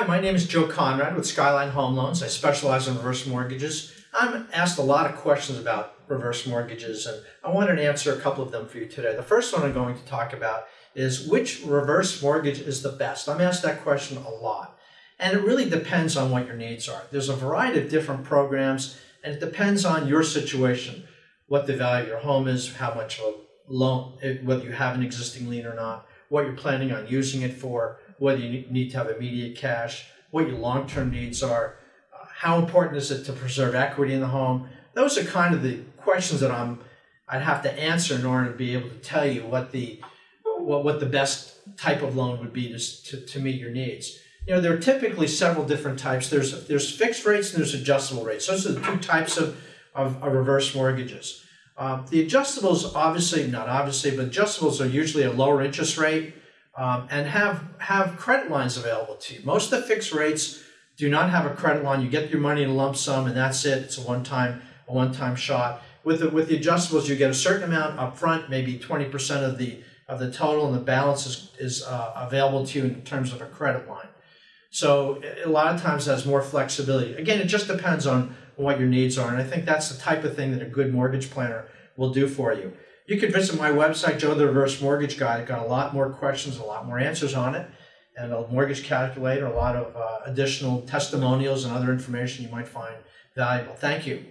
Hi, my name is Joe Conrad with Skyline Home Loans. I specialize in reverse mortgages. I'm asked a lot of questions about reverse mortgages, and I wanted to answer a couple of them for you today. The first one I'm going to talk about is which reverse mortgage is the best? I'm asked that question a lot. And it really depends on what your needs are. There's a variety of different programs, and it depends on your situation, what the value of your home is, how much of a loan, eh, whether you have an existing lien or not, what you're planning on using it for, whether you need to have immediate cash, what your long-term needs are, uh, how important is it to preserve equity in the home. Those are kind of the questions that I'm I'd have to answer in order to be able to tell you what the what, what the best type of loan would be to, to, to meet your needs. You know, there are typically several different types. There's there's fixed rates and there's adjustable rates. Those are the two types of, of, of reverse mortgages. Um, the adjustables, obviously, not obviously, but adjustables are usually a lower interest rate um, and have, have credit lines available to you. Most of the fixed rates do not have a credit line. You get your money in a lump sum and that's it. It's a one-time a one-time shot. With the, with the adjustables, you get a certain amount up front, maybe 20% of the of the total, and the balance is, is uh, available to you in terms of a credit line. So a lot of times has more flexibility. Again, it just depends on what your needs are, and I think that's the type of thing that a good mortgage planner will do for you. You can visit my website, Joe the Reverse Mortgage Guy. I've got a lot more questions, a lot more answers on it, and a mortgage calculator, a lot of uh, additional testimonials and other information you might find valuable. Thank you.